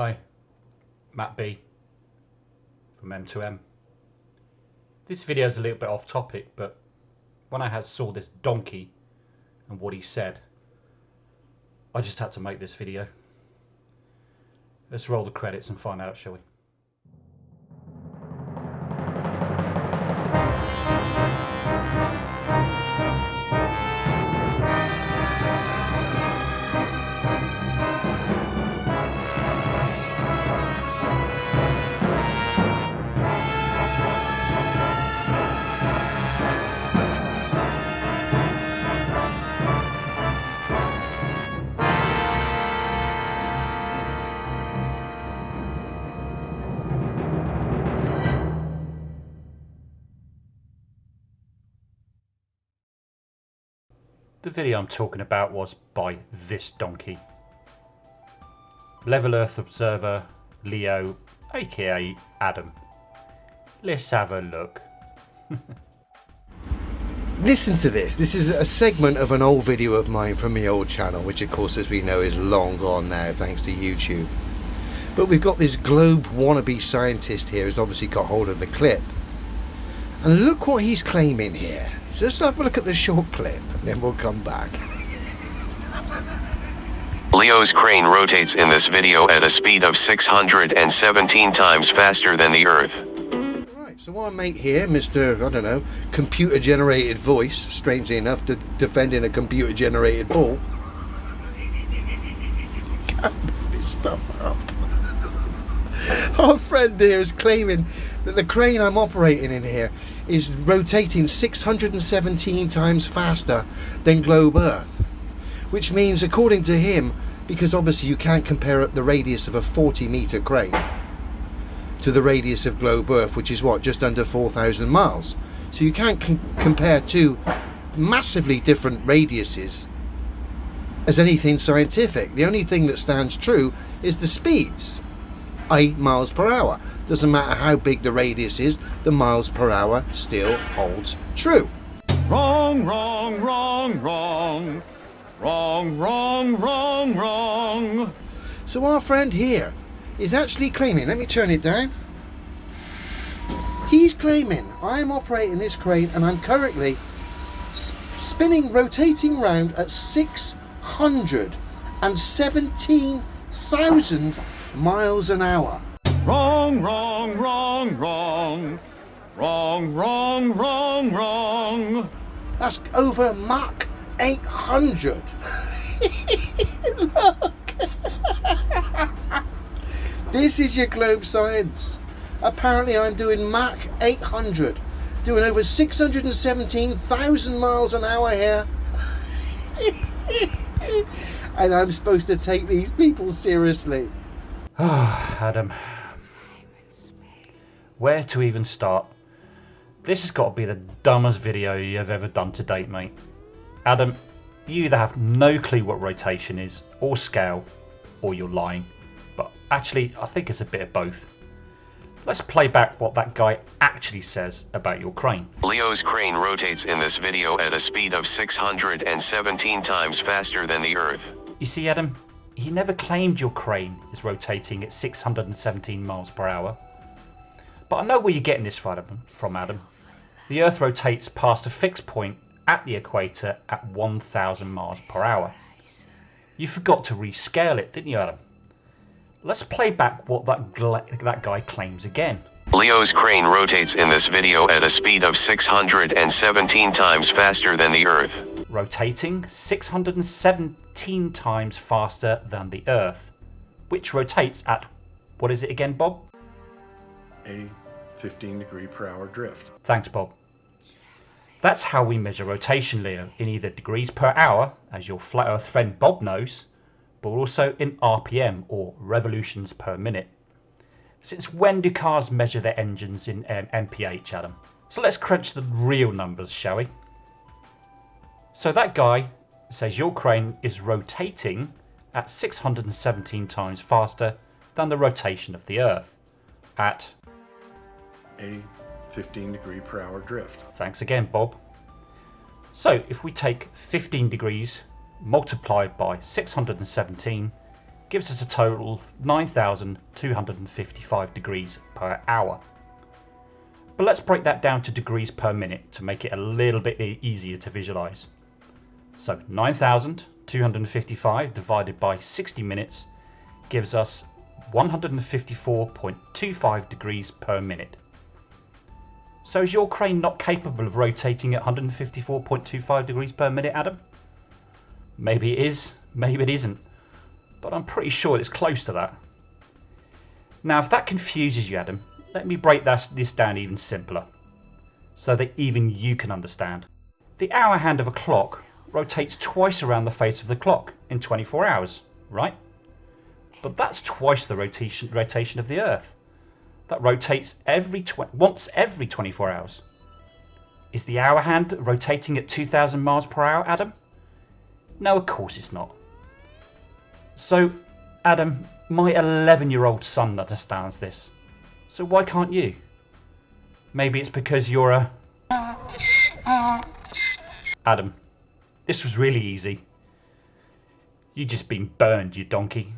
Hi, Matt B from M2M. This video is a little bit off topic, but when I had saw this donkey and what he said, I just had to make this video. Let's roll the credits and find out, shall we? The video I'm talking about was by this donkey. Level Earth Observer Leo, aka Adam. Let's have a look. Listen to this. This is a segment of an old video of mine from the old channel, which of course as we know is long gone now thanks to YouTube. But we've got this globe wannabe scientist here who's obviously got hold of the clip. And look what he's claiming here. So let's have a look at the short clip and then we'll come back. Leo's crane rotates in this video at a speed of 617 times faster than the Earth. Right, so our mate here, Mr. I don't know, computer generated voice, strangely enough, de defending a computer generated ball. Can't this stuff up. Our friend here is claiming that the crane I'm operating in here is rotating 617 times faster than globe Earth. Which means, according to him, because obviously you can't compare the radius of a 40 metre crane to the radius of globe Earth, which is what, just under 4,000 miles. So you can't compare two massively different radiuses as anything scientific. The only thing that stands true is the speeds. 8 miles per hour. Doesn't matter how big the radius is, the miles per hour still holds true. Wrong, wrong, wrong, wrong. Wrong, wrong, wrong, wrong. So our friend here is actually claiming, let me turn it down. He's claiming I'm operating this crane and I'm currently spinning, rotating round at 617,000 miles an hour. Wrong, wrong, wrong, wrong. Wrong, wrong, wrong, wrong. That's over Mach 800. Look. this is your globe science. Apparently I'm doing Mach 800. Doing over 617,000 miles an hour here. and I'm supposed to take these people seriously. Ah, Adam. Where to even start? This has got to be the dumbest video you've ever done to date, mate. Adam, you either have no clue what rotation is, or scale, or you're lying. But actually, I think it's a bit of both. Let's play back what that guy actually says about your crane. Leo's crane rotates in this video at a speed of 617 times faster than the Earth. You see, Adam, he never claimed your crane is rotating at 617 miles per hour. But I know where you're getting this from, Adam. The Earth rotates past a fixed point at the equator at 1000 miles per hour. You forgot to rescale it, didn't you, Adam? Let's play back what that, that guy claims again. Leo's crane rotates in this video at a speed of 617 times faster than the Earth. Rotating 617 times faster than the Earth, which rotates at, what is it again, Bob? A 15 degree per hour drift. Thanks, Bob. That's how we measure rotation, Leo, in either degrees per hour, as your flat earth friend Bob knows, but also in RPM, or revolutions per minute. Since when do cars measure their engines in um, MPH, Adam? So let's crunch the real numbers, shall we? So that guy says your crane is rotating at 617 times faster than the rotation of the Earth at a 15 degree per hour drift. Thanks again, Bob. So if we take 15 degrees multiplied by 617 gives us a total of 9,255 degrees per hour. But let's break that down to degrees per minute to make it a little bit easier to visualize. So 9,255 divided by 60 minutes gives us 154.25 degrees per minute. So is your crane not capable of rotating at 154.25 degrees per minute, Adam? Maybe it is, maybe it isn't, but I'm pretty sure it's close to that. Now if that confuses you, Adam, let me break this down even simpler, so that even you can understand. The hour hand of a clock rotates twice around the face of the clock in 24 hours, right? But that's twice the rotation, rotation of the Earth. That rotates every once every 24 hours. Is the hour hand rotating at 2,000 miles per hour, Adam? No, of course it's not. So, Adam, my 11 year old son understands this. So why can't you? Maybe it's because you're a... Uh, uh. Adam, this was really easy. You just been burned, you donkey.